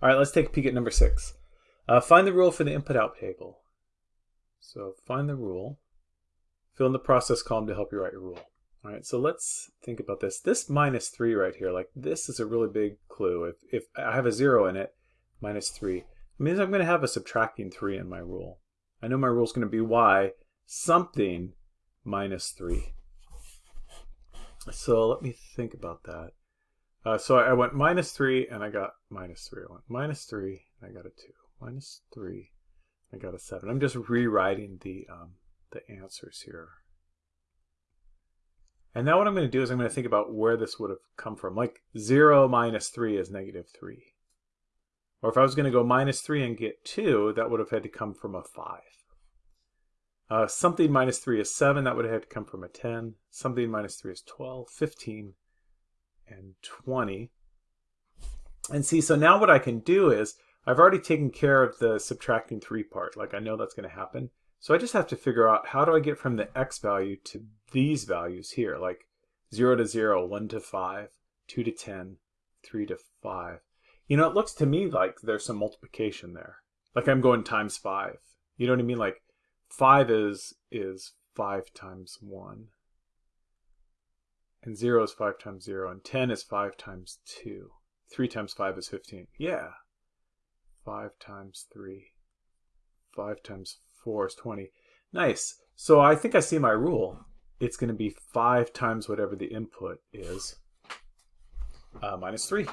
All right, let's take a peek at number six. Uh, find the rule for the input-out table. So find the rule. Fill in the process column to help you write your rule. All right, so let's think about this. This minus 3 right here, like this is a really big clue. If, if I have a 0 in it, minus 3, it means I'm going to have a subtracting 3 in my rule. I know my rule is going to be y something minus 3. So let me think about that. Uh, so I went minus 3 and I got minus 3. I went minus 3 and I got a 2. Minus 3 I got a 7. I'm just rewriting the, um, the answers here. And now what I'm going to do is I'm going to think about where this would have come from. Like 0 minus 3 is negative 3. Or if I was going to go minus 3 and get 2, that would have had to come from a 5. Uh, something minus 3 is 7. That would have had to come from a 10. Something minus 3 is 12, 15, and 20. And see, so now what I can do is I've already taken care of the subtracting 3 part. Like I know that's going to happen. So I just have to figure out how do I get from the x value to these values here, like 0 to 0, 1 to 5, 2 to 10, 3 to 5. You know, it looks to me like there's some multiplication there. Like I'm going times 5. You know what I mean? Like 5 is is 5 times 1. And 0 is 5 times 0. And 10 is 5 times 2. 3 times 5 is 15. Yeah. 5 times 3. 5 times 4 is 20. Nice. So I think I see my rule. It's going to be 5 times whatever the input is, uh, minus 3.